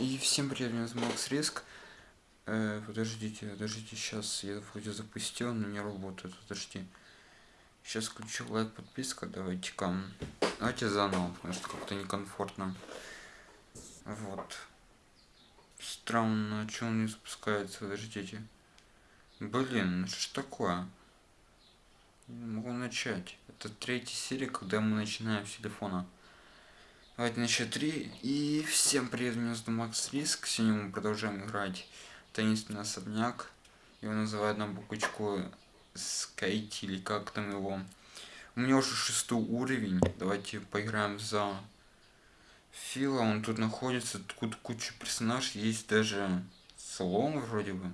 И всем привет, меня зовут Макс Риск. Э, подождите, подождите, сейчас я вроде запустил, но не работает, подожди. Сейчас включу лайк, подписка, давайте-ка. Давайте заново, потому что как-то некомфортно. Вот. Странно, что он не запускается, подождите. Блин, что ж такое? Не могу начать. Это третья серия, когда мы начинаем с телефона. Давайте на счет 3. И всем привет, меня зовут Макс Риск. Сегодня мы продолжаем играть таинственный особняк. Его называют на буквочку Скайти или как там его. У меня уже шестой уровень. Давайте поиграем за Фила. Он тут находится. Тут куча персонажей. Есть даже слон вроде бы.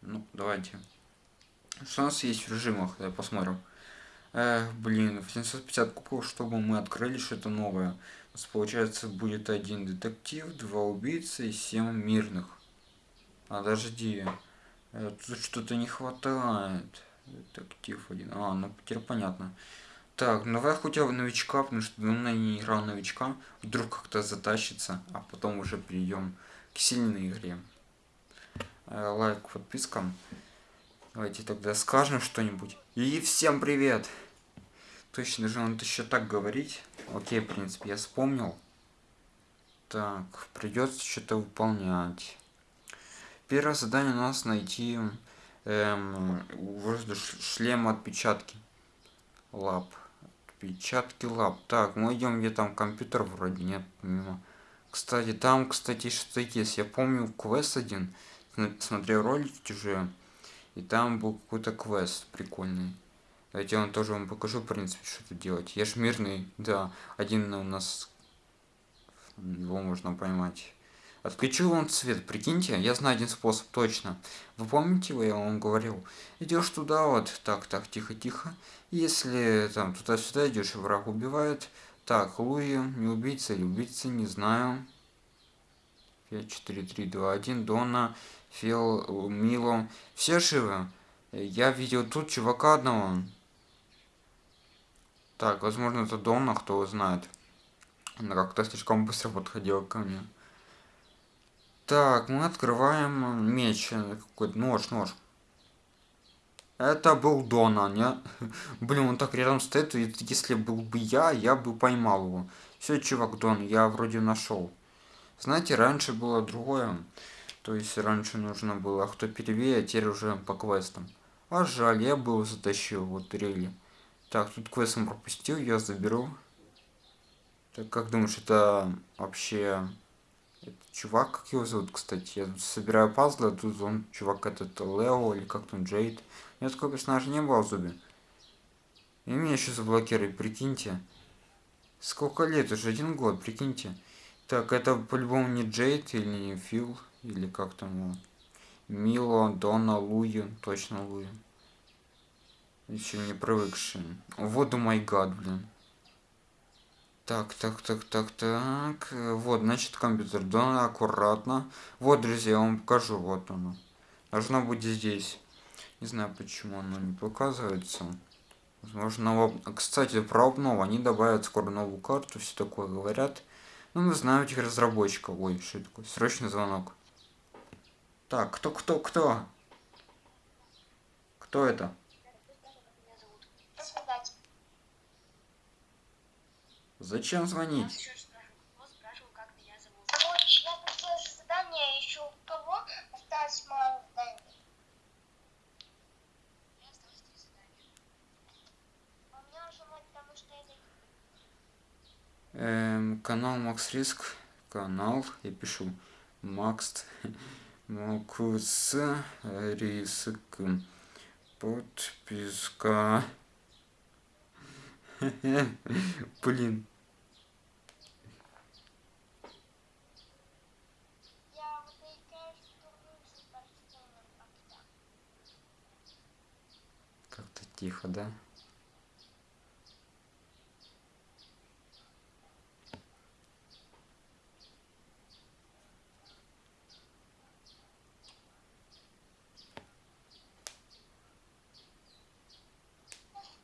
Ну, давайте. Что у нас есть в режимах? Давай посмотрим. Эх, блин, 750 кубков, чтобы мы открыли что-то новое. У нас получается будет один детектив, два убийцы и семь мирных. Подожди. Э, тут что-то не хватает. Детектив один. А, ну теперь понятно. Так, ну давай хотя бы новичка, потому что давно не играл новичка. Вдруг как-то затащится, а потом уже перейдем к сильной игре. Э, лайк, подпискам. Давайте тогда скажем что-нибудь. И всем привет! Точно же он еще так говорить. Окей, в принципе, я вспомнил. Так, придется что-то выполнять. Первое задание у нас найти эм, шлем отпечатки лап. Отпечатки лап. Так, мы идем, где там компьютер вроде нет, помимо. Кстати, там, кстати, что есть. Я помню квест один. Смотрел ролики уже. И там был какой-то квест прикольный. Давайте я вам тоже вам покажу, в принципе, что тут делать. Я ж мирный, да, один у нас, его можно поймать. Отключил он цвет, прикиньте, я знаю один способ точно. Вы помните, я вам говорил? Идешь туда вот, так, так, тихо, тихо. Если там туда-сюда идешь, враг убивает. Так, Луи, не убийца или убийца, не знаю. 5, 4, 3, 2, 1, Дона, Фил, Мило. Все живы? Я видел тут чувака одного. Так, возможно, это Дона, кто знает. Она как-то слишком быстро подходила ко мне. Так, мы открываем меч. Какой-то нож, нож. Это был Дона, не? Блин, он так рядом стоит, и если был бы я, я бы поймал его. Все, чувак Дон, я вроде нашел. Знаете, раньше было другое. То есть раньше нужно было кто первее, а теперь уже по квестам. А жаль, я бы его затащил, вот рели. Так, тут квестом пропустил, я заберу. Так, как думаешь, это вообще... Это чувак, как его зовут, кстати? Я тут собираю пазлы, а тут он, чувак этот, Лео, или как там, Джейд. У меня такого персонажа не было в зубе. И меня еще заблокировали, прикиньте. Сколько лет? Уже один год, прикиньте. Так, это по-любому не Джейд или не Фил, или как там его. Мило, Дона, Луи, точно Луи. Еще не привыкший. Вот, май гад, блин. Так, так, так, так, так. Вот, значит, компьютер. Да, аккуратно. Вот, друзья, я вам покажу. Вот оно. Должно быть здесь. Не знаю, почему оно не показывается. Возможно, кстати, про обнову. Они добавят скоро новую карту, все такое говорят. Ну, мы знаем этих разработчиков. Ой, что такое? Срочный звонок. Так, кто, кто, кто? Кто это? Зачем звонить? Эм, канал Макс Риск. Канал, я пишу Макс Макс Риск. Подписка. Блин. Как-то тихо, да?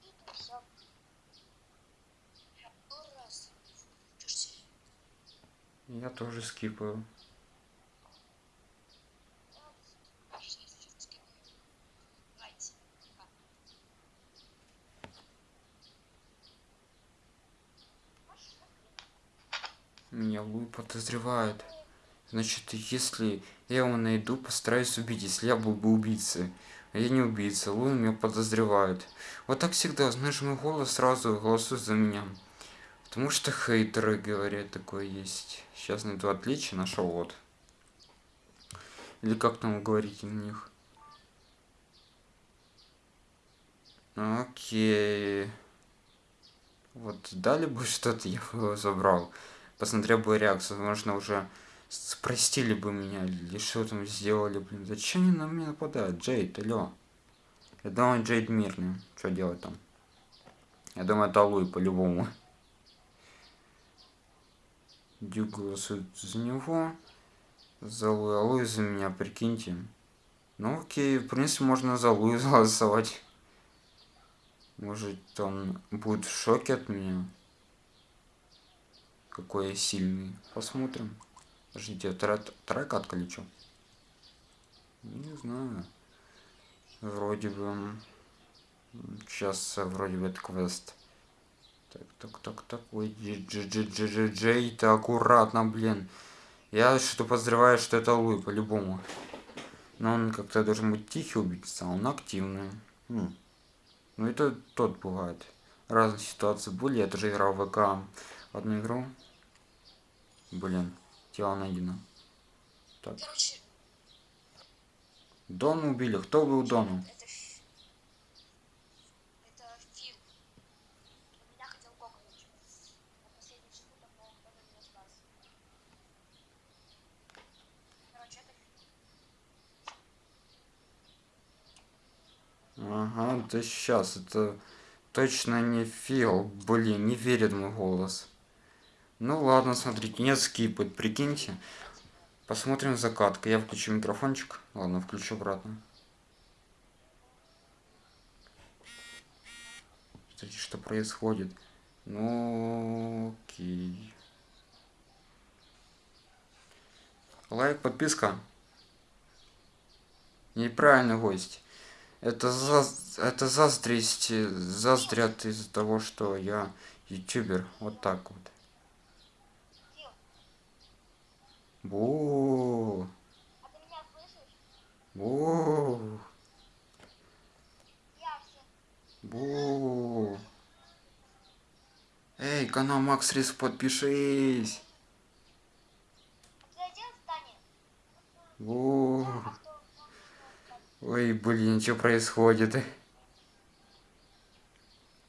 И тут все. Я тоже скипаю. Меня Луи подозревает. Значит, если я его найду, постараюсь убить, если я был бы убийцей. А я не убийца, Луи меня подозревает. Вот так всегда, знаешь, мой голос сразу голосует за меня. Потому что хейтеры говорят, такое есть. Сейчас найду отличие, нашел вот. Или как там вы говорите на них? Окей. Вот дали бы что-то, я бы его забрал. Посмотрел бы реакцию, возможно, уже спростили бы меня, или что там сделали, блин. Зачем они на меня нападают? Джейд, алло. Я думаю, Джейд мирный. Что делать там? Я думаю, это Луи по-любому. Дюк голосует за него. За Луи, а Луи за меня, прикиньте. Ну окей, в принципе, можно за Луи голосовать. Может, он будет в шоке от меня. Какой я сильный. Посмотрим. Подождите, вторая катка или что? Не знаю. Вроде бы... Сейчас вроде бы это квест. Так, так, так, так. Ой, джей, ты аккуратно, блин. Я что подозреваю, что это Луи, по-любому. Но он как-то должен быть тихий убийца, а он активный. Хм. Ну это тот бывает. Разные ситуации были. Я тоже играл в ВК одну игру. Блин, тело найдено. Так. Короче, Дон убили. Кто убил Дону? это Фил. Он меня хотел кокнуть. На последних секундах, но он меня спас. Короче, это Фил. Да сейчас. Это точно не Фил. Блин, не верит мой голос. Ну ладно, смотрите, не скипать, прикиньте. Посмотрим закатка. Я включу микрофончик. Ладно, включу обратно. Смотрите, что происходит. Ну, окей. Лайк, подписка. Неправильный гость. Это, за... это заздрить, заздрят из-за того, что я ютубер. Вот так вот. Бу, бу, бу. Эй, канал Макс Рис, подпишись. А ты один станет? Бу. А кто? Ой, блин, что происходит?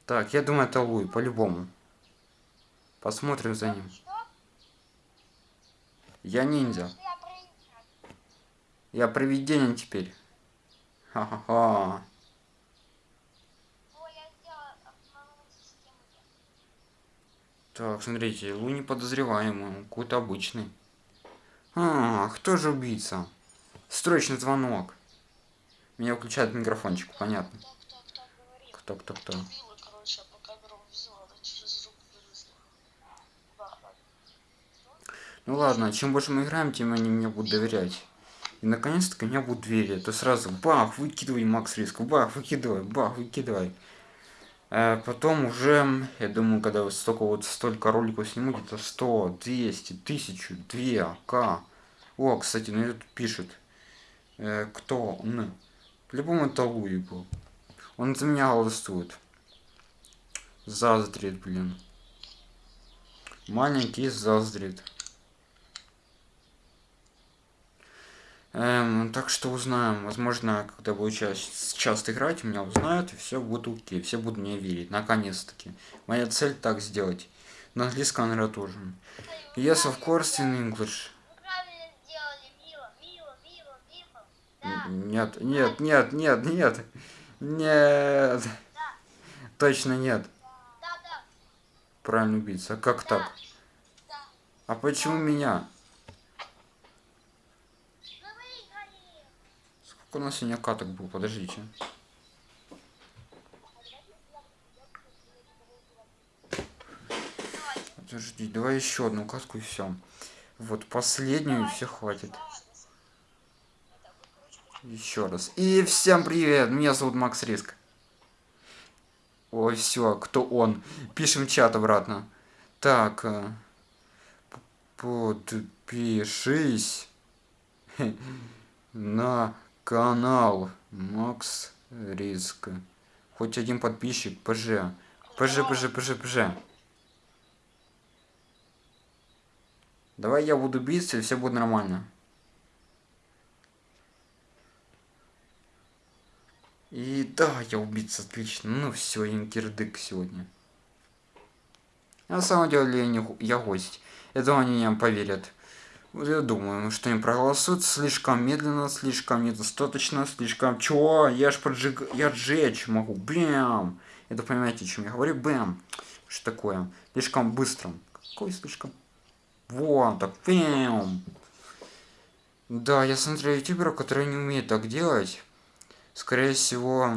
Так, я думаю, это Луи, по-любому. Посмотрим за ним. Я ниндзя. Я привидение теперь. Ха-ха-ха. Так, смотрите, Лу не подозреваемый, какой-то обычный. А, кто же убийца? Срочный звонок. Меня включает микрофончик, понятно. Кто, кто, кто. Ну ладно, чем больше мы играем, тем они мне будут доверять. И наконец-то меня будут верить. То сразу бах, выкидывай Макс Риск, бах, выкидывай, бах, выкидывай. А потом уже, я думаю, когда вот столько вот столько роликов сниму, где-то 100, 200, 1000, 2, к. О, кстати, ну тут пишет, э, кто он. По-любому это Луи был. Он за меня голосует. Заздрит, блин. Маленький заздрит. Эм, так что узнаем. Возможно, когда буду часто, часто играть, меня узнают, и все будет окей. Все будут мне верить. Наконец-таки. Моя цель так сделать. На английском, наверное, тоже. Yes, of course, in English. Вы правильно сделали, Мила, Мила, Мила, Мила. Нет, нет, нет, нет, нет. Нет. Точно нет. Правильно убийца. А как так? А почему меня? Сколько у нас сегодня каток был? Подождите. Подожди, давай еще одну катку и все. Вот последнюю, и все хватит. Это вы, короче, почему- Еще раз. И всем привет! Меня зовут Макс Риск. Ой, все, кто он? Пишем чат обратно. Так. э, Подпишись на канал Макс Риск. Хоть один подписчик, ПЖ. ПЖ, ПЖ, ПЖ, ПЖ. Давай я буду биться, и все будет нормально. И да, я убийца, отлично. Ну все, инкердык сегодня. На самом деле я, не, я гость. Это они не поверят. Вот я думаю, что они проголосуют слишком медленно, слишком недостаточно, слишком... Чё? Я ж поджиг... Я сжечь могу. Бэм! Это понимаете, о чем я говорю? Бэм! Что такое? Слишком быстро. Какой слишком? Вот, так, бэм! Да, я смотрю ютуберов, которые не умеют так делать. Скорее всего,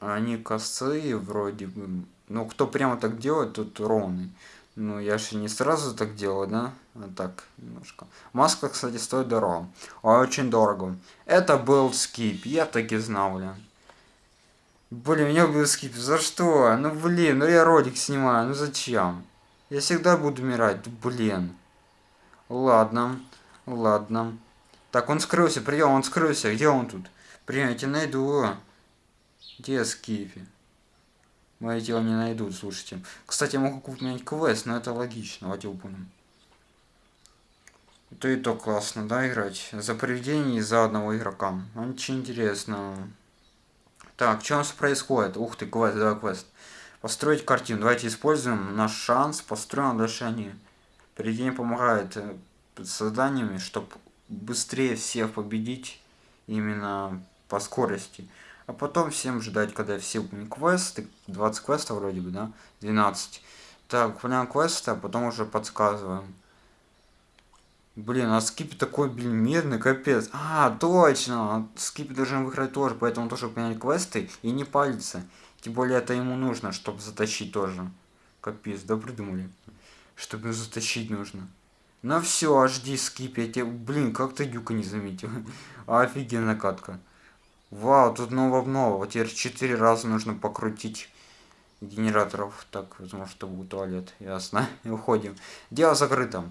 они косые вроде бы. Но кто прямо так делает, тот ровный. Ну, я же не сразу так делаю, да? А так, немножко. Маска, кстати, стоит дорого. Очень дорого. Это был скип, я так и знал, блин. Блин, меня был скип. За что? Ну, блин, ну я ролик снимаю, ну зачем? Я всегда буду умирать, блин. Ладно, ладно. Так, он скрылся, прием, он скрылся. Где он тут? Блин, я тебя найду. Где Скифи? Мои тело не найдут, слушайте. Кстати, я могу купить квест, но это логично, выполним. Это и то классно, да, играть? За привидение и за одного игрока. Очень интересно. Так, что у нас происходит? Ух ты, квест, давай квест. Построить картину. Давайте используем наш шанс, построим дальше они. Привидение помогает э, созданиями, чтобы быстрее всех победить именно по скорости. А потом всем ждать, когда все квесты. 20 квестов вроде бы, да? 12. Так, выполняем квесты, а потом уже подсказываем. Блин, а скип такой, блин, медный, капец. А, точно! Скип должен выиграть тоже, поэтому тоже выполнять квесты и не палиться. Тем более это ему нужно, чтобы затащить тоже. Капец, да придумали. Чтобы затащить нужно. Ну все, жди скип, я тебе... Блин, как ты дюка не заметил. Офигенная катка. Вау, тут ново-ново. Теперь четыре раза нужно покрутить генераторов. Так, потому что будет туалет. Ясно. И уходим. Дело закрыто.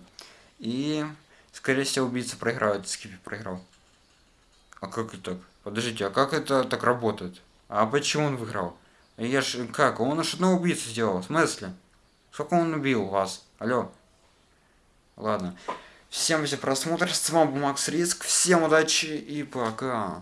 И, скорее всего, убийца проиграет. Скипи проиграл. А как это так? Подождите, а как это так работает? А почему он выиграл? Я ж... Как? Он аж одного убийцу сделал. В смысле? Сколько он убил вас? Алло. Ладно. Всем за просмотр. С вами был Макс Риск. Всем удачи и пока.